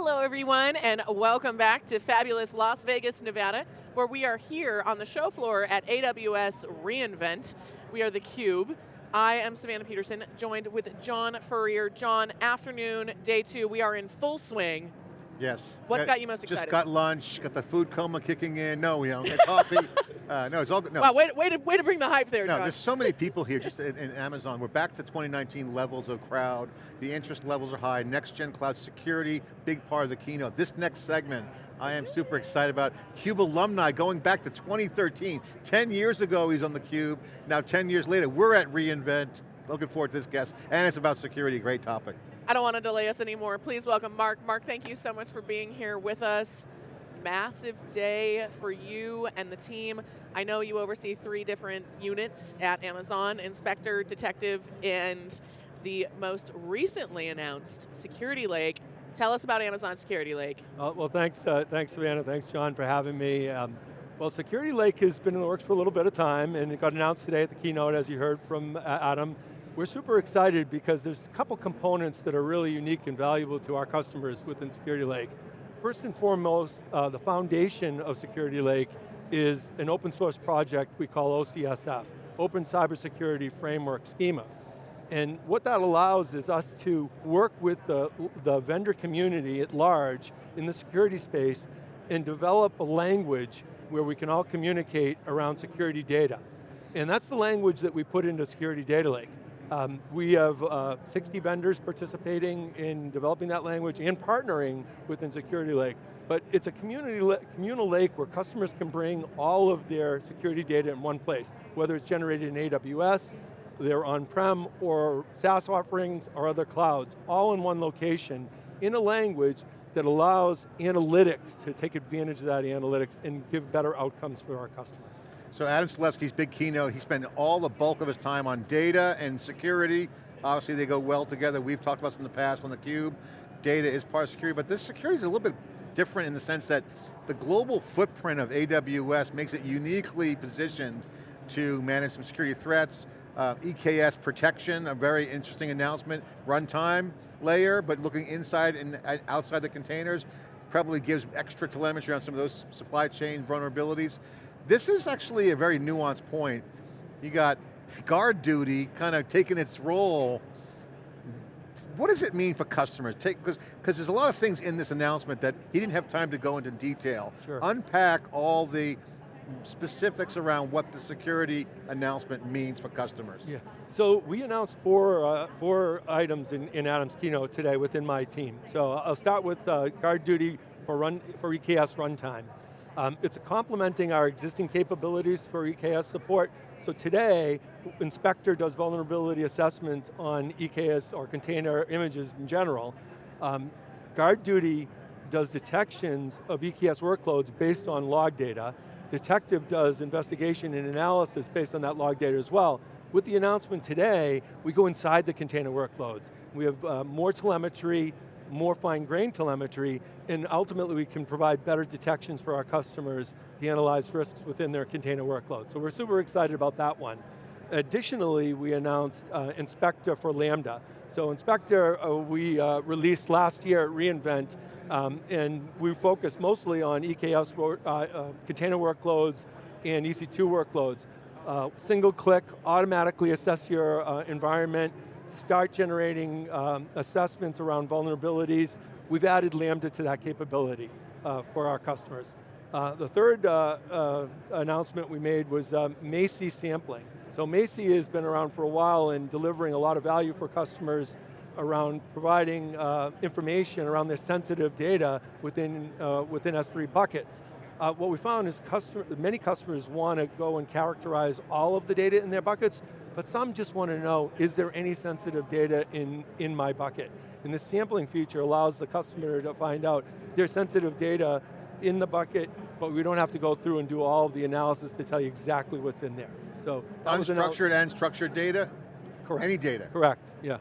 Hello everyone and welcome back to fabulous Las Vegas, Nevada, where we are here on the show floor at AWS reInvent. We are theCUBE. I am Savannah Peterson, joined with John Furrier. John, afternoon, day two, we are in full swing. Yes. What's got, got you most excited? Just got lunch, got the food coma kicking in. No, we don't get coffee. uh, no, it's all good. No. Wow, way, way, to, way to bring the hype there, No, John. there's so many people here just in, in, Amazon. We're back to 2019 levels of crowd. The interest levels are high. Next gen cloud security, big part of the keynote. This next segment, I am super excited about. CUBE alumni going back to 2013. 10 years ago he's on the Cube. Now 10 years later, we're at reInvent. Looking forward to this guest. And it's about security, great topic. I don't want to delay us anymore. Please welcome Mark. Mark, thank you so much for being here with us. Massive day for you and the team. I know you oversee three different units at Amazon, Inspector, Detective, and the most recently announced Security Lake. Tell us about Amazon Security Lake. Uh, well, thanks, uh, thanks Savannah, thanks John for having me. Um, well, Security Lake has been in the works for a little bit of time and it got announced today at the keynote as you heard from uh, Adam. We're super excited because there's a couple components that are really unique and valuable to our customers within Security Lake. First and foremost, uh, the foundation of Security Lake is an open source project we call OCSF, Open Cybersecurity Framework Schema. And what that allows is us to work with the, the vendor community at large in the security space and develop a language where we can all communicate around security data. And that's the language that we put into Security Data Lake. Um, we have uh, 60 vendors participating in developing that language and partnering within Security Lake. But it's a community communal lake where customers can bring all of their security data in one place, whether it's generated in AWS, their on-prem, or SaaS offerings, or other clouds, all in one location, in a language that allows analytics to take advantage of that analytics and give better outcomes for our customers. So Adam Selipsky's big keynote, he spent all the bulk of his time on data and security. Obviously they go well together. We've talked about this in the past on theCUBE. Data is part of security, but this security is a little bit different in the sense that the global footprint of AWS makes it uniquely positioned to manage some security threats. Uh, EKS protection, a very interesting announcement. Runtime layer, but looking inside and outside the containers, probably gives extra telemetry on some of those supply chain vulnerabilities. This is actually a very nuanced point. You got GuardDuty kind of taking its role. What does it mean for customers? Because there's a lot of things in this announcement that he didn't have time to go into detail. Sure. Unpack all the specifics around what the security announcement means for customers. Yeah, so we announced four, uh, four items in, in Adam's keynote today within my team. So I'll start with uh, GuardDuty for, run, for EKS runtime. Um, it's complementing our existing capabilities for EKS support. So today, Inspector does vulnerability assessment on EKS or container images in general. Um, GuardDuty does detections of EKS workloads based on log data. Detective does investigation and analysis based on that log data as well. With the announcement today, we go inside the container workloads. We have uh, more telemetry, more fine-grained telemetry, and ultimately we can provide better detections for our customers to analyze risks within their container workload. So we're super excited about that one. Additionally, we announced uh, Inspector for Lambda. So Inspector uh, we uh, released last year at reInvent, um, and we focus mostly on EKS uh, uh, container workloads and EC2 workloads. Uh, single click, automatically assess your environment, start generating um, assessments around vulnerabilities. We've added Lambda to that capability uh, for our customers. Uh, the third uh, uh announcement we made was um, Macie sampling. So Macie has been around for a while and delivering a lot of value for customers around providing uh, information around their sensitive data within, uh, within S3 buckets. what we found is customer, many customers want to go and characterize all of the data in their buckets, but some just want to know, is there any sensitive data in, in my bucket? And the sampling feature allows the customer to find out there's sensitive data in the bucket, but we don't have to go through and do all of the analysis to tell you exactly what's in there. So Unstructured and structured data? Correct. Any data? Correct, yeah.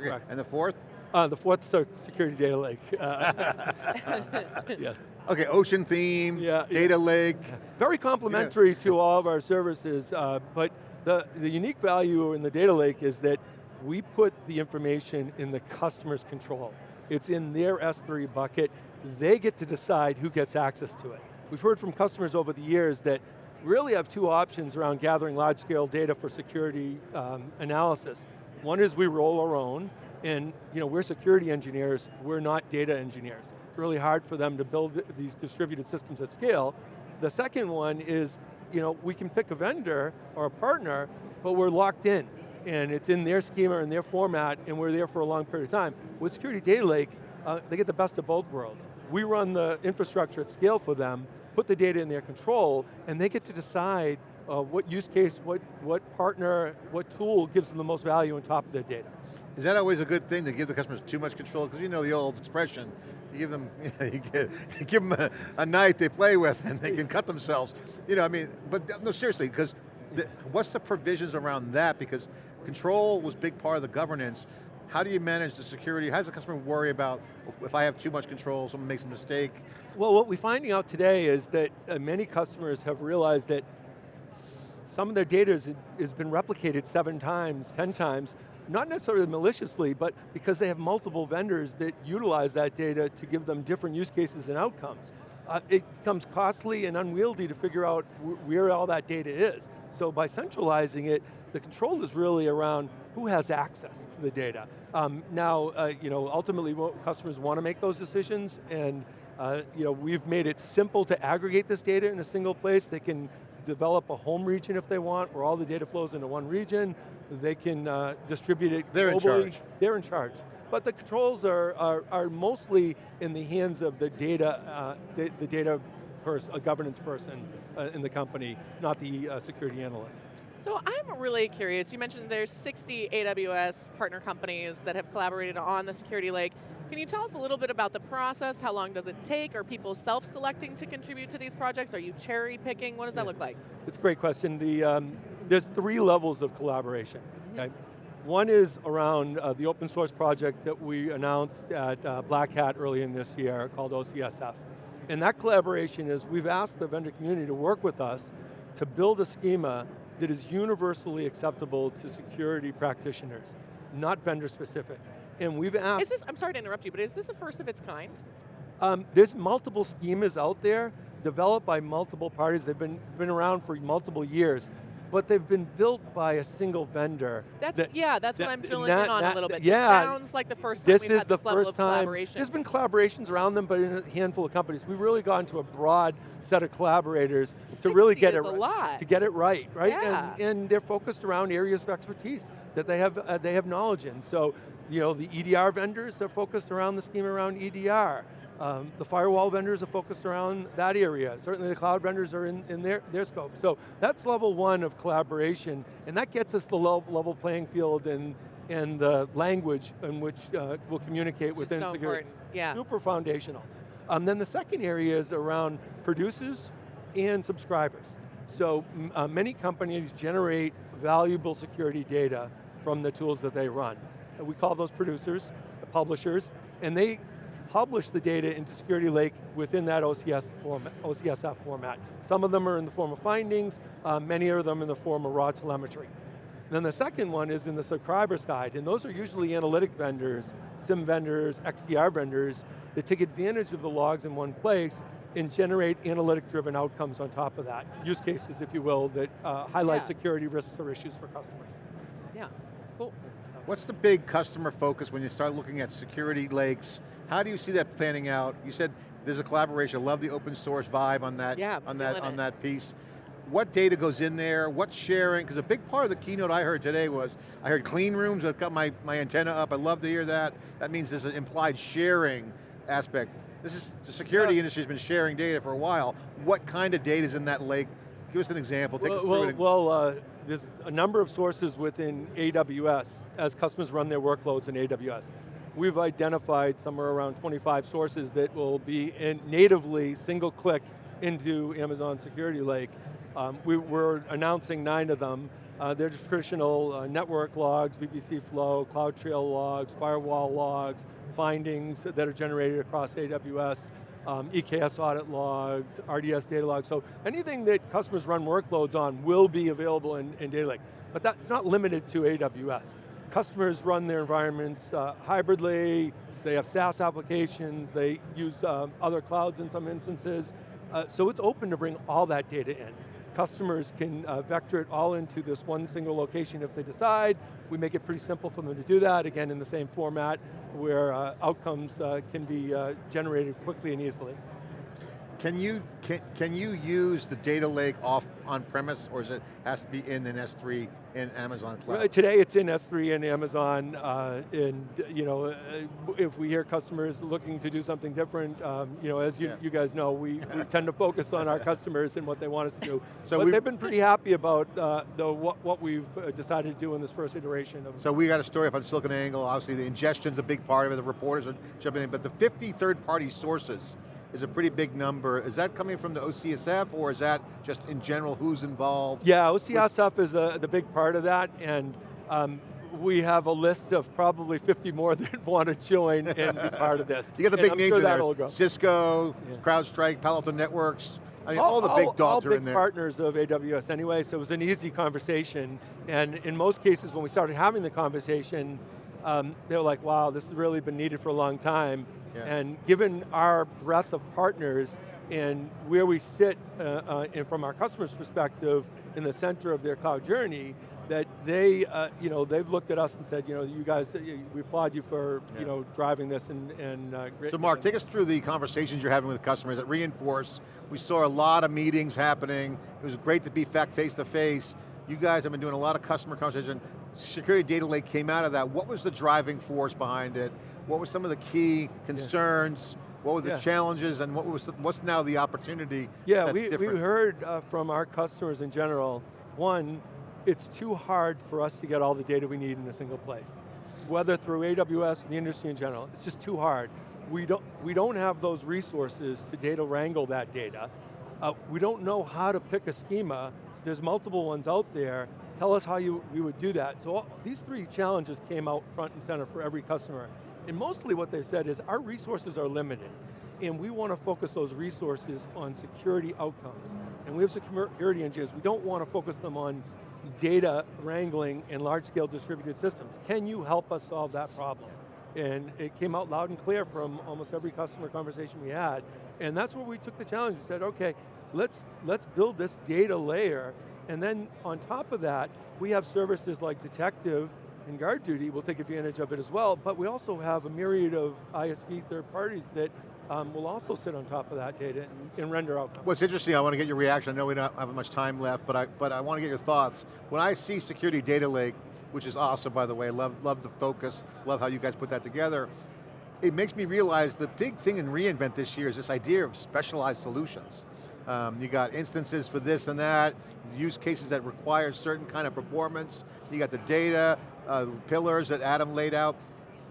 Okay. And the fourth? Uh, the fourth security data lake. Uh, yes. Okay, ocean theme, yeah, data yeah. lake. Very complementary yeah. to all of our services, uh, but the, the unique value in the data lake is that we put the information in the customer's control. It's in their S3 bucket. They get to decide who gets access to it. We've heard from customers over the years that really have two options around gathering large scale data for security um, analysis. One is we roll our own, and you know, we're security engineers, we're not data engineers. It's really hard for them to build these distributed systems at scale. The second one is, you know, we can pick a vendor or a partner, but we're locked in, and it's in their schema and their format, and we're there for a long period of time. With Security Data Lake, uh, they get the best of both worlds. We run the infrastructure at scale for them, put the data in their control, and they get to decide uh, what use case, what, what partner, what tool gives them the most value on top of their data. Is that always a good thing to give the customers too much control? Because you know the old expression, you give them, you give, you give them a, a, knife they play with and they can cut themselves. You know, I mean, but no, seriously, because what's the provisions around that? Because control was big part of the governance. How do you manage the security? How does the customer worry about if I have too much control, someone makes a mistake? Well, what we're finding out today is that uh, many customers have realized that some of their data has, has been replicated seven times, 10 times, not necessarily maliciously, but because they have multiple vendors that utilize that data to give them different use cases and outcomes. Uh, it becomes costly and unwieldy to figure out where all that data is. So by centralizing it, the control is really around who has access to the data. Um, now, uh, you know, ultimately customers want to make those decisions and uh, you know, we've made it simple to aggregate this data in a single place. They can develop a home region if they want, where all the data flows into one region. They can uh, distribute it They're globally. in charge. They're in charge. But the controls are, are, are mostly in the hands of the data, uh, the, the, data person, a governance person uh, in the company, not the uh, security analyst. So I'm really curious, you mentioned there's 60 AWS partner companies that have collaborated on the Security Lake. Can you tell us a little bit about the process? How long does it take? Are people self-selecting to contribute to these projects? Are you cherry picking? What does that look like? It's a great question. The, um, there's three levels of collaboration, okay? One is around uh, the open source project that we announced at uh, Black Hat early in this year called OCSF. And that collaboration is we've asked the vendor community to work with us to build a schema that is universally acceptable to security practitioners, not vendor specific. And we've asked- Is this, I'm sorry to interrupt you, but is this a first of its kind? Um, there's multiple schemas out there developed by multiple parties. They've been, been around for multiple years but they've been built by a single vendor. That's that, yeah, that's that, what I'm drilling that, in on a little bit. Yeah, this sounds like the first time this we've is had the this level first of time. collaboration. There's been collaborations around them, but in a handful of companies. We've really gone to a broad set of collaborators to really get it right. to get it right, right? Yeah. And, and they're focused around areas of expertise that they have uh, they have knowledge in. So, you know, the EDR vendors are focused around the scheme around EDR. Um, the firewall vendors are focused around that area. Certainly the cloud vendors are in, in their, their scope. So that's level one of collaboration, and that gets us the level playing field and, and the language in which uh, we'll communicate which within so security. Important. Yeah. Super foundational. Um, then the second area is around producers and subscribers. So uh, many companies generate valuable security data from the tools that they run. And we call those producers, the publishers, and they publish the data into Security Lake within that OCS format, OCSF format. Some of them are in the form of findings, uh, many of them in the form of raw telemetry. Then the second one is in the subscriber side, and those are usually analytic vendors, SIEM vendors, XDR vendors, that take advantage of the logs in one place and generate analytic-driven outcomes on top of that. Use cases, if you will, that uh, highlight yeah. security risks or issues for customers. Yeah, cool. What's the big customer focus when you start looking at security lakes how do you see that planning out? You said there's a collaboration. I love the open source vibe on that, yeah, on that, on it. that piece. What data goes in there? What's sharing? Because a big part of the keynote I heard today was, I heard clean rooms, I've got my, my antenna up, I love to hear that. That means there's an implied sharing aspect. This is, the security yeah. industry's been sharing data for a while. What kind of data is in that lake? Give us an example, take well, us through well, it. Well, uh, there's a number of sources within AWS as customers run their workloads in AWS we've identified somewhere around 25 sources that will be natively single click into Amazon Security Lake. Um, we, are announcing nine of them. Uh, they're just traditional uh, network logs, VPC flow, CloudTrail logs, firewall logs, findings that are generated across AWS, um, EKS audit logs, RDS data logs. So anything that customers run workloads on will be available in, in Data Lake. But that's not limited to AWS customers run their environments uh, hybridly, they have SaaS applications, they use um, other clouds in some instances. Uh, so it's open to bring all that data in. Customers can uh, vector it all into this one single location if they decide. We make it pretty simple for them to do that, again in the same format where uh, outcomes uh, can be uh, generated quickly and easily. Can you, can, can you use the data lake off on premise or is it has to be in an S3 in Amazon Cloud? Today it's in S3 and Amazon, uh, and you know, uh, if we hear customers looking to do something different, um, you know, as you, yeah. you guys know, we, we tend to focus on our customers and what they want us to do. So but they've been pretty happy about uh, the, what, what we've uh, decided to do in this first iteration. Of so we got a story up on SiliconANGLE, obviously the ingestion's a big part of it, the reporters are jumping in, but the 50 third-party sources, is a pretty big number. Is that coming from the OCSF or is that just in general who's involved? Yeah, OCSF is the, the big part of that and um, we have a list of probably 50 more that want to join and be part of this. You got the big names sure there, Cisco, yeah. CrowdStrike, Palo Alto Networks, I mean, all, all the big dogs all are in there. partners of AWS anyway, so it was an easy conversation. And in most cases, when we started having the conversation, um, they were like, wow, this has really been needed for a long time. Yeah. And given our breadth of partners and where we sit uh, uh, and from our customers' perspective in the center of their cloud journey, that they, uh, you know, they've looked at us and said, you know, you guys, we applaud you for, yeah. you know, driving this and, and uh, So Mark, take us through the conversations you're having with customers that reinforce. We saw a lot of meetings happening. It was great to be fact face to face. You guys have been doing a lot of customer conversation. Security Data Lake came out of that. What was the driving force behind it? What were some of the key concerns? Yeah. What were the yeah. challenges and what was the, what's now the opportunity Yeah, we, we heard uh, from our customers in general, one, it's too hard for us to get all the data we need in a single place. Whether through AWS, and the industry in general, it's just too hard. We don't, we don't have those resources to data wrangle that data. Uh, we don't know how to pick a schema. There's multiple ones out there. Tell us how you, we would do that. So all, these three challenges came out front and center for every customer. And mostly what they've said is our resources are limited and we want to focus those resources on security outcomes. And we have security engineers, we don't want to focus them on data wrangling in large-scale distributed systems. Can you help us solve that problem? And it came out loud and clear from almost every customer conversation we had. And that's where we took the challenge. We said, okay, let's, let's build this data layer, and then on top of that, we have services like Detective and GuardDuty We'll take advantage of it as well, but we also have a myriad of ISV third parties that um, will also sit on top of that data and, and render outcomes. What's interesting, I want to get your reaction. I know we don't have much time left, but I, but I want to get your thoughts. When I see Security Data Lake, which is awesome by the way, love, love the focus, love how you guys put that together, it makes me realize the big thing in reInvent this year is this idea of specialized solutions. Um, you got instances for this and that, use cases that require certain kind of performance, you got the data, uh, pillars that Adam laid out.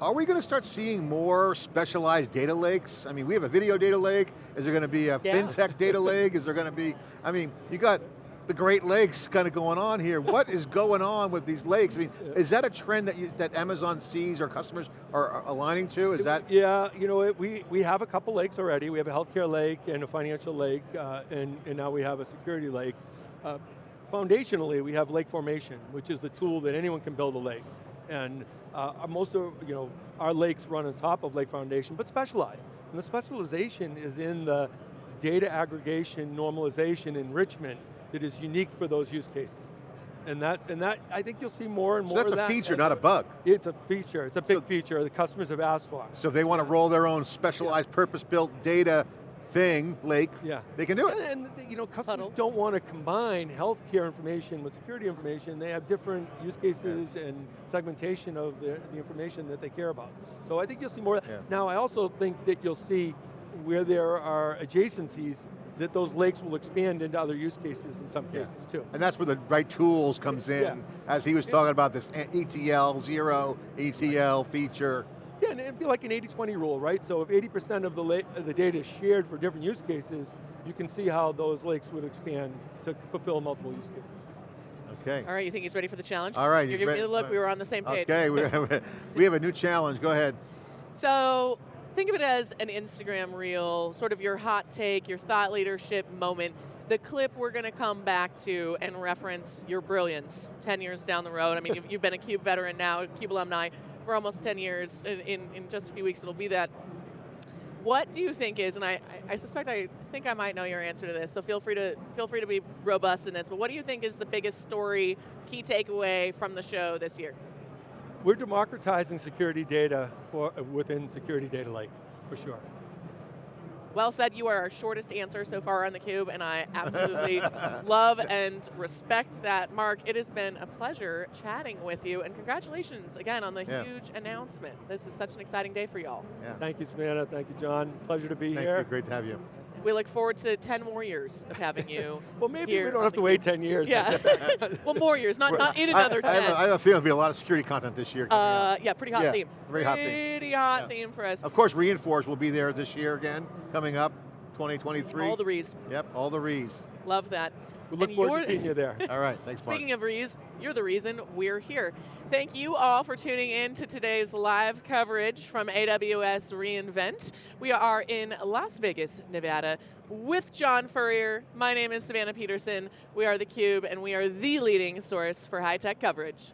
Are we going to start seeing more specialized data lakes? I mean, we have a video data lake. Is there going to be a yeah. fintech data lake? Is there going to be, I mean, you got the Great Lakes kind of going on here. What is going on with these lakes? I mean, is that a trend that you, that Amazon sees or customers are, are aligning to? Is that? Yeah, you know, we, we have a couple lakes already. We have a healthcare lake and a financial lake, uh, and, and now we have a security lake. Uh, foundationally, we have lake formation, which is the tool that anyone can build a lake. And uh, most of, you know, our lakes run on top of Lake Formation, but specialized. And the specialization is in the data aggregation, normalization, enrichment that is unique for those use cases. And that, and that, I think you'll see more and more so that's a that. feature, not a bug. It's a feature, it's a big so, feature the customers have asked for. So they want to roll their own specialized, yeah. purpose-built data thing, lake, yeah. they can do it. And, and you know, customers Huddle. don't want to combine healthcare information with security information. They have different use cases yeah. and segmentation of the, the, information that they care about. So I think you'll see more. Yeah. Now I also think that you'll see where there are adjacencies that those lakes will expand into other use cases in some cases yeah. too. And that's where the right tools comes in, yeah. as he was talking about this ETL, zero ETL feature. Yeah, and it'd be like an 80-20 rule, right? So if 80% of the, the data is shared for different use cases, you can see how those lakes would expand to fulfill multiple use cases. Okay. All right, you think he's ready for the challenge? All right. You're giving me the look, we were on the same page. Okay, we have a new challenge, go ahead. So, think of it as an Instagram reel, sort of your hot take, your thought leadership moment the clip we're going to come back to and reference your brilliance 10 years down the road. I mean, you've, you've, been a CUBE veteran now, CUBE alumni for almost 10 years. In, in, in just a few weeks, it'll be that. What do you think is, and I, I suspect I think I might know your answer to this, so feel free to feel free to be robust in this. But what do you think is the biggest story, key takeaway from the show this year? We're democratizing security data for within Security Data Lake, for sure. Well said. You are our shortest answer so far on theCUBE, and I absolutely love and respect that. Mark, it has been a pleasure chatting with you, and congratulations again on the Yeah. huge announcement. This is such an exciting day for y'all. Yeah. Thank you, Savannah. Thank you, John. Pleasure to be Thank here. Thank you, great to have you. We look forward to 10 more years of having you. Well, maybe here we don't on have to wait 10 years. Yeah. well, more years, not, not in I- another I, 10. have a, I have a feeling there'll be a lot of security content this year. coming uh, yeah, pretty hot Yeah, theme. very hot theme. Pretty hot Yeah. theme for us. Of course, reInforce will be there this year again, coming up, 2023. All the rees. Yep, all the rees. Love that. We look And forward to seeing you there. All right, thanks, Mark. Speaking of Rees, you're the reason we're here. Thank you all for tuning in to today's live coverage from AWS reInvent. We are in Las Vegas, Nevada with John Furrier. My name is Savannah Peterson. We are theCUBE and we are the leading source for high-tech coverage.